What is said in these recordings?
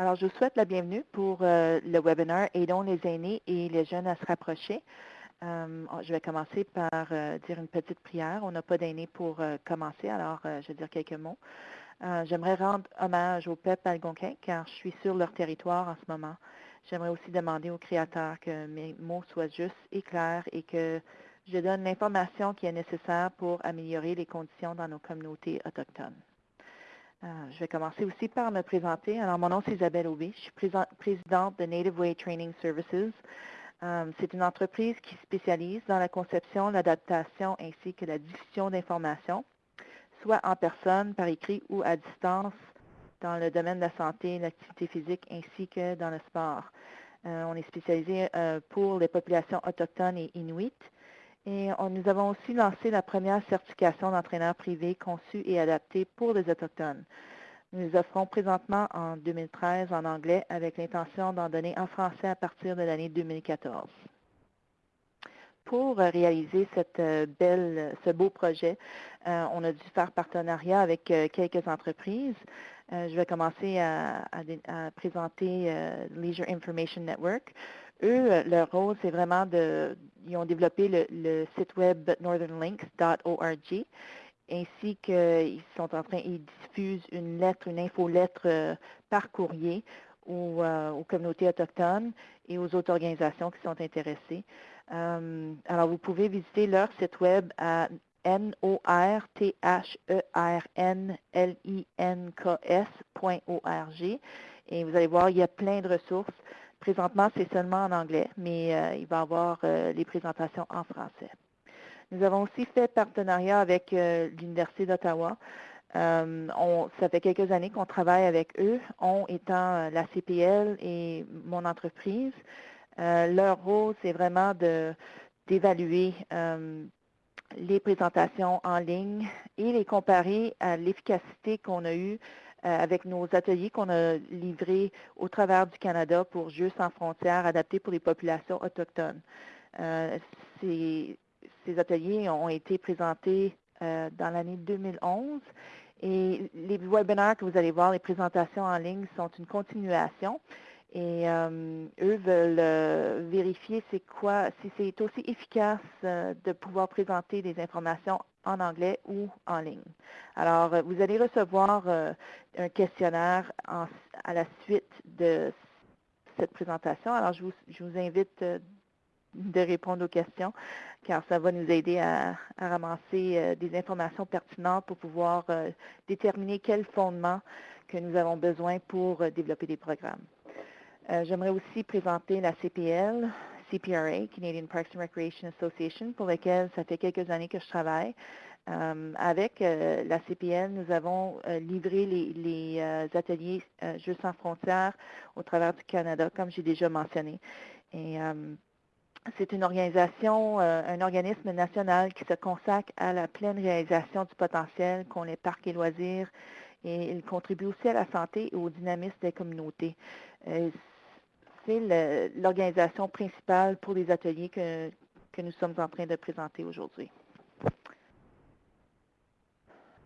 Alors, je vous souhaite la bienvenue pour euh, le webinaire Aidons les aînés et les jeunes à se rapprocher. Euh, je vais commencer par euh, dire une petite prière. On n'a pas d'aînés pour commencer, alors je vais dire quelques mots. J'aimerais rendre hommage au peuple algonquin car je suis sur leur territoire en ce moment. J'aimerais aussi demander au Créateur que mes mots soient justes et clairs et que je donne l'information qui est nécessaire pour améliorer les conditions dans nos communautés autochtones. Euh, je vais commencer aussi par me présenter. Alors, mon nom, c'est Isabelle Aubé. Je suis présidente de Native Way Training Services. Euh, c'est une entreprise qui spécialise dans la conception, l'adaptation ainsi que la diffusion d'informations, soit en personne, par écrit ou à distance, dans le domaine de la santé, l'activité physique ainsi que dans le sport. Euh, on est spécialisé pour les populations autochtones et inuites. Et nous avons aussi lancé la première certification d'entraîneur privé conçue et adaptée pour les Autochtones. Nous offrons présentement en 2013 en anglais avec l'intention d'en donner en français à partir de l'année 2014. Pour réaliser euh, ce beau projet, euh, on a dû faire partenariat avec euh, quelques entreprises. je vais commencer à, présenter Leisure Information Network. Eux, leur rôle, c'est vraiment de, ils ont développé le, site web northernlinks.org, ainsi qu'ils sont en train, ils diffusent une lettre, une infolettre euh, par courrier euh, aux, communautés autochtones et aux autres organisations qui sont intéressées. alors, vous pouvez visiter leur site web à N-O-R-T-H-E-R-N-L-I-N-K-S.org et vous allez voir, il y a plein de ressources. Présentement, c'est seulement en anglais, mais euh, il va y avoir euh, les présentations en français. Nous avons aussi fait partenariat avec euh, l'Université d'Ottawa. ça fait quelques années qu'on travaille avec eux, on étant la CPL et mon entreprise. leur rôle, c'est vraiment d'évaluer les présentations en ligne et les comparer à l'efficacité qu'on a eue avec nos ateliers qu'on a livrés au travers du Canada pour Jeux sans frontières adaptés pour les populations autochtones. Euh, ces, ateliers ont été présentés euh, dans l'année 2011 et les webinaires que vous allez voir, les présentations en ligne sont une continuation. Et eux veulent vérifier c'est quoi, si c'est aussi efficace de pouvoir présenter des informations en anglais ou en ligne. Alors, euh, vous allez recevoir euh, un questionnaire à la suite de cette présentation. Alors, je vous, invite euh, de répondre aux questions, car ça va nous aider à, ramasser des informations pertinentes pour pouvoir déterminer quel fondement que nous avons besoin pour développer des programmes. J'aimerais aussi présenter la CPL. CPRA, Canadian Parks and Recreation Association, pour lequel ça fait quelques années que je travaille. Euh, avec euh, la CPL, nous avons euh, livré les, ateliers Jeux sans frontières au travers du Canada, comme j'ai déjà mentionné. Et c'est une organisation, un organisme national qui se consacre à la pleine réalisation du potentiel qu'ont les parcs et loisirs et il contribue aussi à la santé et au dynamisme des communautés c'est l'organisation principale pour les ateliers que, nous sommes en train de présenter aujourd'hui.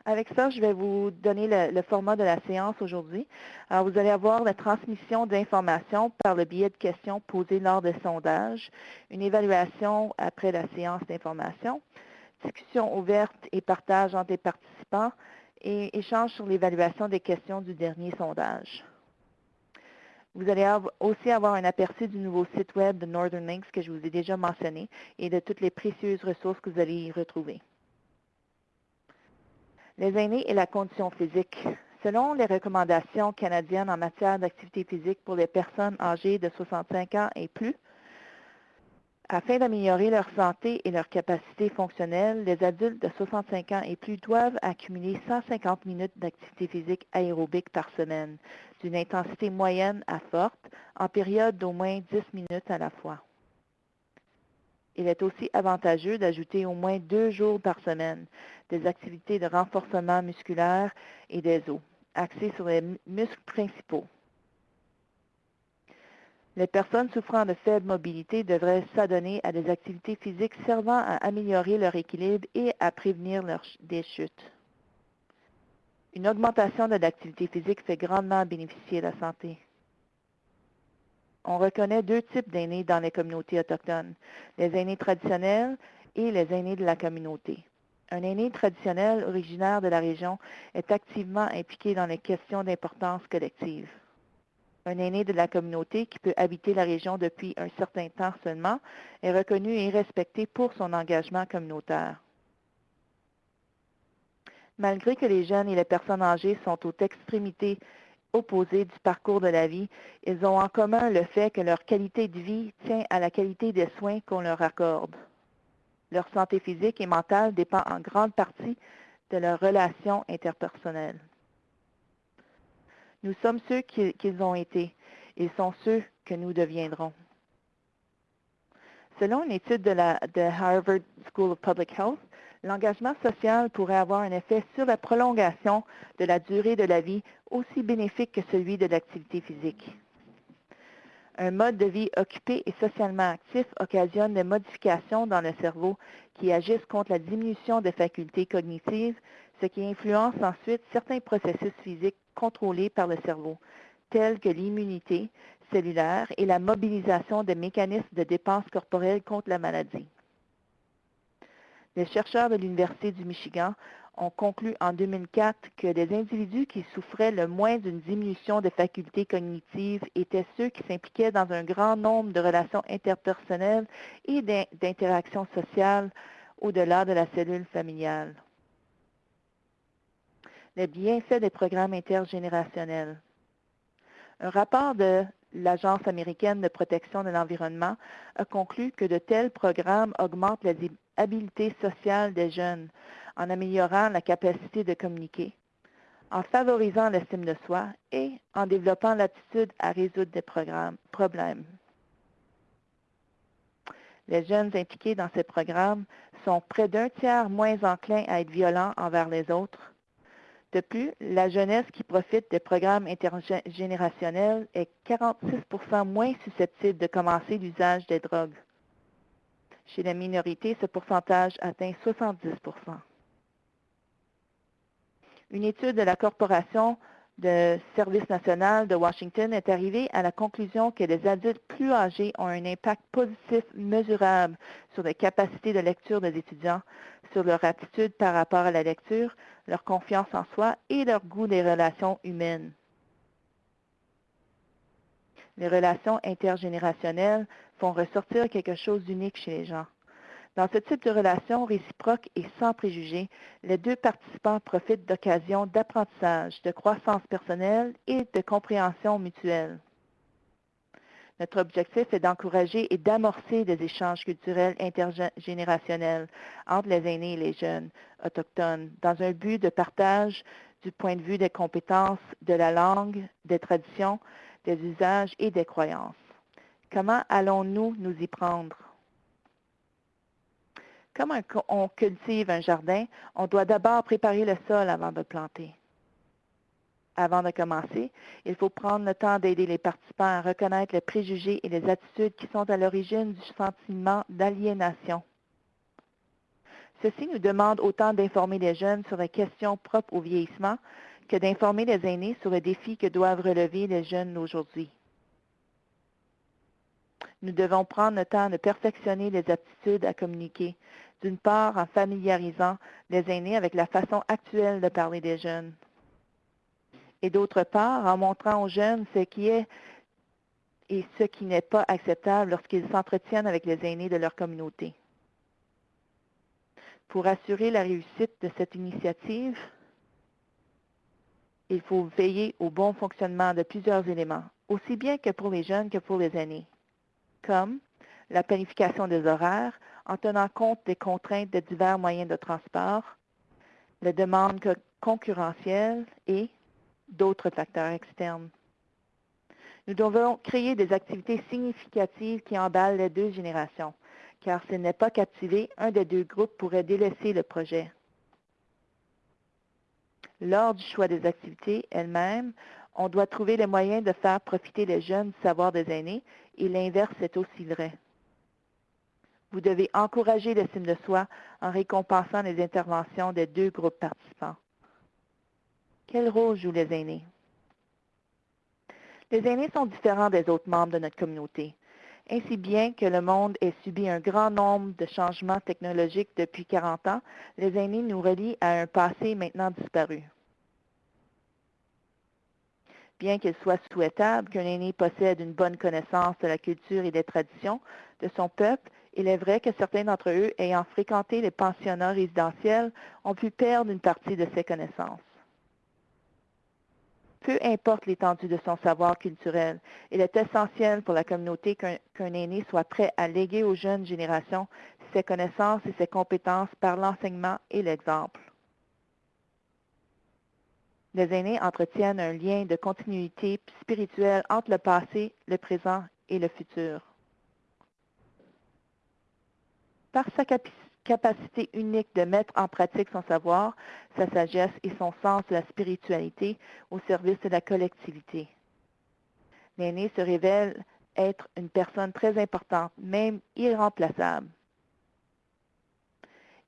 Avec ça, je vais vous donner le, format de la séance aujourd'hui. Alors, vous allez avoir la transmission d'informations par le biais de questions posées lors des sondages, une évaluation après la séance d'information, discussion ouverte et partage entre les participants et échange sur l'évaluation des questions du dernier sondage. Vous allez aussi avoir un aperçu du nouveau site web de Northern Links que je vous ai déjà mentionné et de toutes les précieuses ressources que vous allez y retrouver. Les aînés et la condition physique. Selon les recommandations canadiennes en matière d'activité physique pour les personnes âgées de 65 ans et plus, afin d'améliorer leur santé et leur capacité fonctionnelle, les adultes de 65 ans et plus doivent accumuler 150 minutes d'activité physique aérobique par semaine, d'une intensité moyenne à forte, en période d'au moins 10 minutes à la fois. Il est aussi avantageux d'ajouter au moins deux jours par semaine des activités de renforcement musculaire et des os, axées sur les muscles principaux, les personnes souffrant de faible mobilité devraient s'adonner à des activités physiques servant à améliorer leur équilibre et à prévenir des chutes. Une augmentation de l'activité physique fait grandement bénéficier la santé. On reconnaît deux types d'aînés dans les communautés autochtones, les aînés traditionnels et les aînés de la communauté. Un aîné traditionnel originaire de la région est activement impliqué dans les questions d'importance collective. Un aîné de la communauté qui peut habiter la région depuis un certain temps seulement est reconnu et respecté pour son engagement communautaire. Malgré que les jeunes et les personnes âgées sont aux extrémités opposées du parcours de la vie, ils ont en commun le fait que leur qualité de vie tient à la qualité des soins qu'on leur accorde. Leur santé physique et mentale dépend en grande partie de leurs relations interpersonnelles. Nous sommes ceux qu'ils ont été. Ils sont ceux que nous deviendrons. Selon une étude de la Harvard School of Public Health, l'engagement social pourrait avoir un effet sur la prolongation de la durée de la vie aussi bénéfique que celui de l'activité physique. Un mode de vie occupé et socialement actif occasionne des modifications dans le cerveau qui agissent contre la diminution des facultés cognitives, ce qui influence ensuite certains processus physiques contrôlés par le cerveau, tels que l'immunité cellulaire et la mobilisation des mécanismes de dépense corporelle contre la maladie. Les chercheurs de l'Université du Michigan ont conclu en 2004 que les individus qui souffraient le moins d'une diminution des facultés cognitives étaient ceux qui s'impliquaient dans un grand nombre de relations interpersonnelles et d'interactions sociales au-delà de la cellule familiale. Les bienfaits des programmes intergénérationnels. Un rapport de l'Agence américaine de protection de l'environnement a conclu que de tels programmes augmentent les habiletés sociales des jeunes en améliorant la capacité de communiquer, en favorisant l'estime de soi et en développant l'attitude à résoudre des problèmes. Les jeunes impliqués dans ces programmes sont près d'un tiers moins enclins à être violents envers les autres, de plus, la jeunesse qui profite des programmes intergénérationnels est 46% moins susceptible de commencer l'usage des drogues. Chez les minorités, ce pourcentage atteint 70% Une étude de la Corporation de service national de Washington est arrivée à la conclusion que les adultes plus âgés ont un impact positif mesurable sur les capacités de lecture des étudiants, sur leur attitude par rapport à la lecture, leur confiance en soi et leur goût des relations humaines. Les relations intergénérationnelles font ressortir quelque chose d'unique chez les gens. Dans ce type de relation réciproque et sans préjugés, les deux participants profitent d'occasions d'apprentissage, de croissance personnelle et de compréhension mutuelle. Notre objectif est d'encourager et d'amorcer des échanges culturels intergénérationnels entre les aînés et les jeunes autochtones dans un but de partage du point de vue des compétences, de la langue, des traditions, des usages et des croyances. Comment allons-nous nous y prendre? Comme on cultive un jardin, on doit d'abord préparer le sol avant de planter. Avant de commencer, il faut prendre le temps d'aider les participants à reconnaître les préjugés et les attitudes qui sont à l'origine du sentiment d'aliénation. Ceci nous demande autant d'informer les jeunes sur les questions propres au vieillissement que d'informer les aînés sur les défis que doivent relever les jeunes d'aujourd'hui. Nous devons prendre le temps de perfectionner les aptitudes à communiquer, d'une part en familiarisant les aînés avec la façon actuelle de parler des jeunes et d'autre part en montrant aux jeunes ce qui est et ce qui n'est pas acceptable lorsqu'ils s'entretiennent avec les aînés de leur communauté. Pour assurer la réussite de cette initiative, il faut veiller au bon fonctionnement de plusieurs éléments, aussi bien que pour les jeunes que pour les aînés, comme la planification des horaires en tenant compte des contraintes de divers moyens de transport, les demandes concurrentielles et d'autres facteurs externes. Nous devons créer des activités significatives qui emballent les deux générations, car s'il n'est pas captivé, un des deux groupes pourrait délaisser le projet. Lors du choix des activités elles-mêmes, on doit trouver les moyens de faire profiter les jeunes du savoir des aînés et l'inverse est aussi vrai. Vous devez encourager l'estime de soi en récompensant les interventions des deux groupes participants. Quel rôle jouent les aînés? Les aînés sont différents des autres membres de notre communauté. Ainsi bien que le monde ait subi un grand nombre de changements technologiques depuis 40 ans, les aînés nous relient à un passé maintenant disparu. Bien qu'il soit souhaitable qu'un aîné possède une bonne connaissance de la culture et des traditions de son peuple, il est vrai que certains d'entre eux, ayant fréquenté les pensionnats résidentiels, ont pu perdre une partie de ces connaissances. Peu importe l'étendue de son savoir culturel, il est essentiel pour la communauté qu'un aîné soit prêt à léguer aux jeunes générations ses connaissances et ses compétences par l'enseignement et l'exemple. Les aînés entretiennent un lien de continuité spirituelle entre le passé, le présent et le futur. Par sa capacité unique de mettre en pratique son savoir, sa sagesse et son sens de la spiritualité au service de la collectivité. L'aîné se révèle être une personne très importante, même irremplaçable.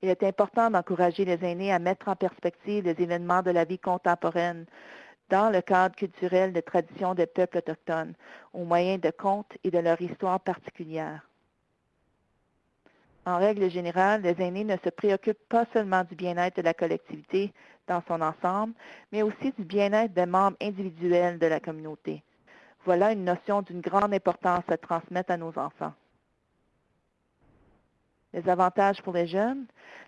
Il est important d'encourager les aînés à mettre en perspective les événements de la vie contemporaine dans le cadre culturel des traditions des peuples autochtones, au moyen de contes et de leur histoire particulière. En règle générale, les aînés ne se préoccupent pas seulement du bien-être de la collectivité dans son ensemble, mais aussi du bien-être des membres individuels de la communauté. Voilà une notion d'une grande importance à transmettre à nos enfants. Les avantages pour les jeunes.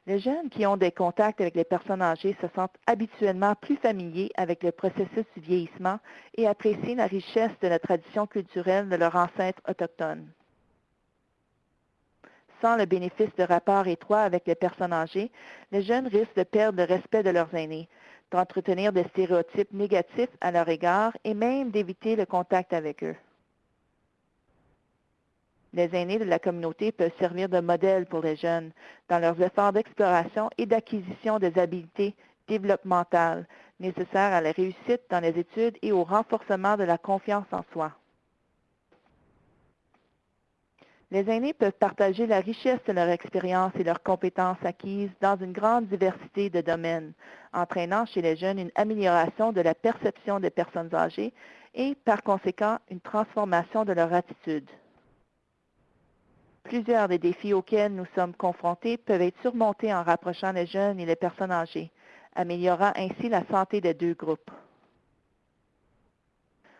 Les jeunes qui ont des contacts avec les personnes âgées se sentent habituellement plus familiers avec le processus du vieillissement et apprécient la richesse de la tradition culturelle de leurs ancêtres autochtones sans le bénéfice de rapports étroits avec les personnes âgées, les jeunes risquent de perdre le respect de leurs aînés, d'entretenir des stéréotypes négatifs à leur égard et même d'éviter le contact avec eux. Les aînés de la communauté peuvent servir de modèle pour les jeunes dans leurs efforts d'exploration et d'acquisition des habiletés développementales nécessaires à la réussite dans les études et au renforcement de la confiance en soi. Les aînés peuvent partager la richesse de leur expérience et leurs compétences acquises dans une grande diversité de domaines, entraînant chez les jeunes une amélioration de la perception des personnes âgées et, par conséquent, une transformation de leur attitude. Plusieurs des défis auxquels nous sommes confrontés peuvent être surmontés en rapprochant les jeunes et les personnes âgées, améliorant ainsi la santé des deux groupes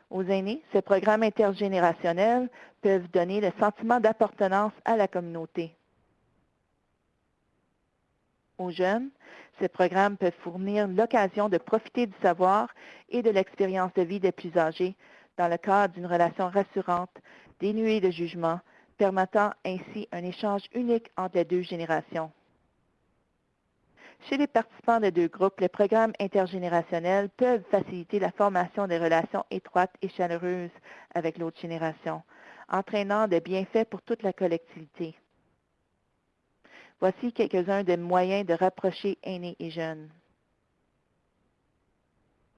aux aînés, ces programmes intergénérationnels peuvent donner le sentiment d'appartenance à la communauté. Aux jeunes, ces programmes peuvent fournir l'occasion de profiter du savoir et de l'expérience de vie des plus âgés dans le cadre d'une relation rassurante, dénuée de jugement, permettant ainsi un échange unique entre les deux générations. Chez les participants des deux groupes, les programmes intergénérationnels peuvent faciliter la formation des relations étroites et chaleureuses avec l'autre génération, entraînant des bienfaits pour toute la collectivité. Voici quelques-uns des moyens de rapprocher aînés et jeunes.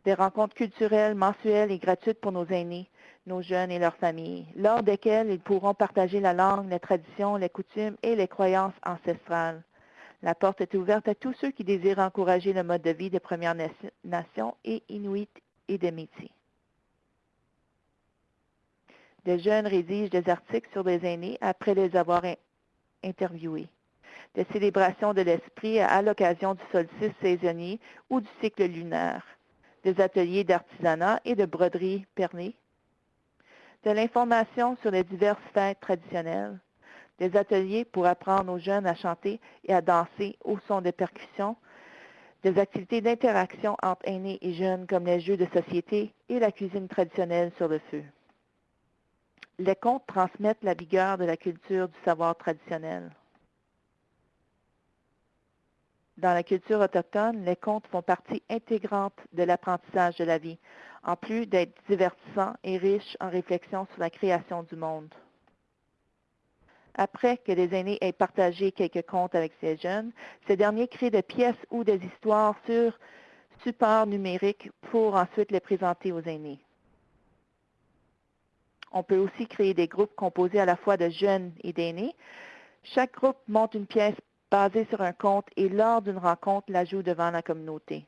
Des rencontres culturelles mensuelles et gratuites pour nos aînés, nos jeunes et leurs familles, lors desquelles ils pourront partager la langue, les traditions, les coutumes et les croyances ancestrales. La porte est ouverte à tous ceux qui désirent encourager le mode de vie des Premières Nations et Inuits et des métiers. Des jeunes rédigent des articles sur des aînés après les avoir interviewés. Des célébrations de l'esprit à l'occasion du solstice saisonnier ou du cycle lunaire. Des ateliers d'artisanat et de broderie pernée. De l'information sur les diverses fêtes traditionnelles des ateliers pour apprendre aux jeunes à chanter et à danser au son des percussions, des activités d'interaction entre aînés et jeunes comme les jeux de société et la cuisine traditionnelle sur le feu. Les contes transmettent la vigueur de la culture du savoir traditionnel. Dans la culture autochtone, les contes font partie intégrante de l'apprentissage de la vie, en plus d'être divertissants et riches en réflexion sur la création du monde. Après que les aînés aient partagé quelques contes avec ces jeunes, ces derniers créent des pièces ou des histoires sur support numérique pour ensuite les présenter aux aînés. On peut aussi créer des groupes composés à la fois de jeunes et d'aînés. Chaque groupe monte une pièce basée sur un conte et lors d'une rencontre la joue devant la communauté.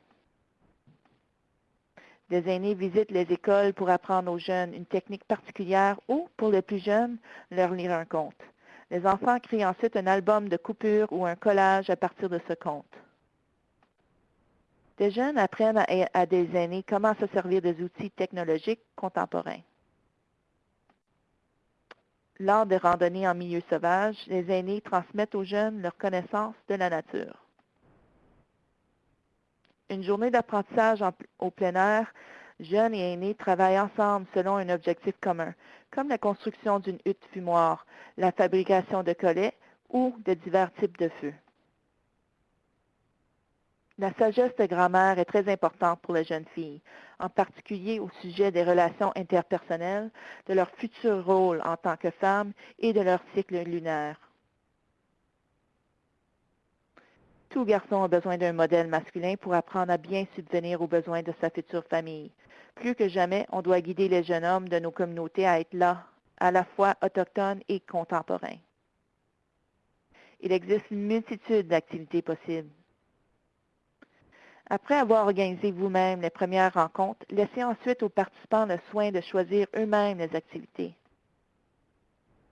Les aînés visitent les écoles pour apprendre aux jeunes une technique particulière ou, pour les plus jeunes, leur lire un conte. Les enfants créent ensuite un album de coupures ou un collage à partir de ce conte. Des jeunes apprennent à, à des aînés comment se servir des outils technologiques contemporains. Lors des randonnées en milieu sauvage, les aînés transmettent aux jeunes leur connaissance de la nature. Une journée d'apprentissage au plein air, jeunes et aînés travaillent ensemble selon un objectif commun, comme la construction d'une hutte fumoire, la fabrication de collets ou de divers types de feux. La sagesse de grand-mère est très importante pour les jeunes filles, en particulier au sujet des relations interpersonnelles, de leur futur rôle en tant que femme et de leur cycle lunaire. Tout garçon a besoin d'un modèle masculin pour apprendre à bien subvenir aux besoins de sa future famille. Plus que jamais, on doit guider les jeunes hommes de nos communautés à être là, à la fois autochtones et contemporains. Il existe une multitude d'activités possibles. Après avoir organisé vous-même les premières rencontres, laissez ensuite aux participants le soin de choisir eux-mêmes les activités.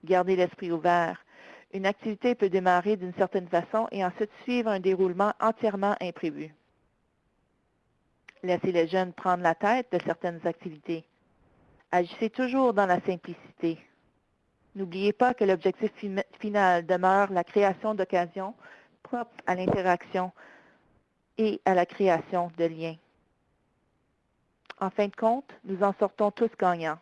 Gardez l'esprit ouvert. Une activité peut démarrer d'une certaine façon et ensuite suivre un déroulement entièrement imprévu. Laissez les jeunes prendre la tête de certaines activités. Agissez toujours dans la simplicité. N'oubliez pas que l'objectif final demeure la création d'occasions propres à l'interaction et à la création de liens. En fin de compte, nous en sortons tous gagnants.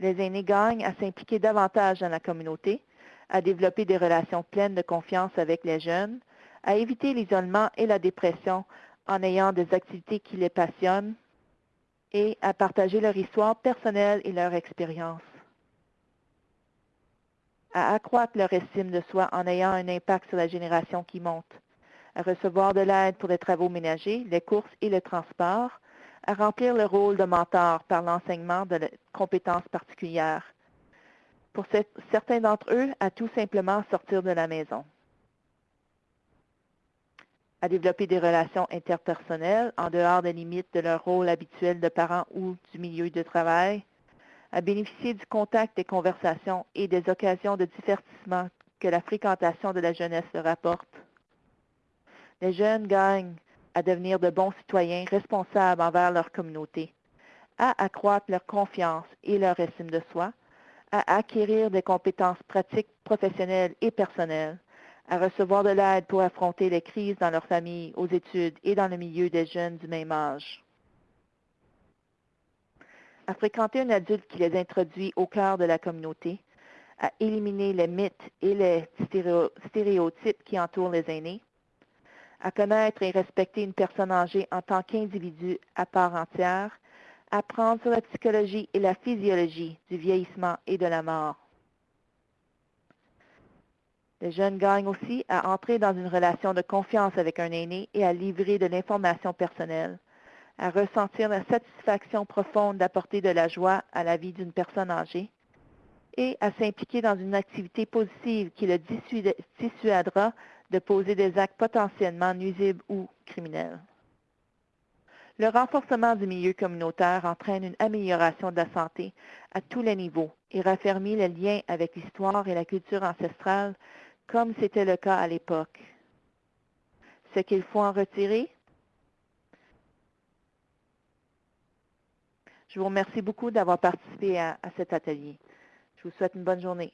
Les aînés gagnent à s'impliquer davantage dans la communauté, à développer des relations pleines de confiance avec les jeunes, à éviter l'isolement et la dépression en ayant des activités qui les passionnent et à partager leur histoire personnelle et leur expérience. À accroître leur estime de soi en ayant un impact sur la génération qui monte à recevoir de l'aide pour les travaux ménagers, les courses et le transport, à remplir le rôle de mentor par l'enseignement de compétences particulières. Pour certains d'entre eux, à tout simplement sortir de la maison. À développer des relations interpersonnelles en dehors des limites de leur rôle habituel de parents ou du milieu de travail, à bénéficier du contact des conversations et des occasions de divertissement que la fréquentation de la jeunesse leur apporte, les jeunes gagnent à devenir de bons citoyens responsables envers leur communauté, à accroître leur confiance et leur estime de soi, à acquérir des compétences pratiques, professionnelles et personnelles, à recevoir de l'aide pour affronter les crises dans leur famille, aux études et dans le milieu des jeunes du même âge. À fréquenter un adulte qui les introduit au cœur de la communauté, à éliminer les mythes et les stéréotypes qui entourent les aînés, à connaître et respecter une personne âgée en tant qu'individu à part entière, apprendre sur la psychologie et la physiologie du vieillissement et de la mort. Les jeunes gagnent aussi à entrer dans une relation de confiance avec un aîné et à livrer de l'information personnelle, à ressentir la satisfaction profonde d'apporter de la joie à la vie d'une personne âgée et à s'impliquer dans une activité positive qui le dissuadera de poser des actes potentiellement nuisibles ou criminels. Le renforcement du milieu communautaire entraîne une amélioration de la santé à tous les niveaux et raffermit le lien avec l'histoire et la culture ancestrale comme c'était le cas à l'époque. Ce qu'il faut en retirer? Je vous remercie beaucoup d'avoir participé à, cet atelier. Je vous souhaite une bonne journée.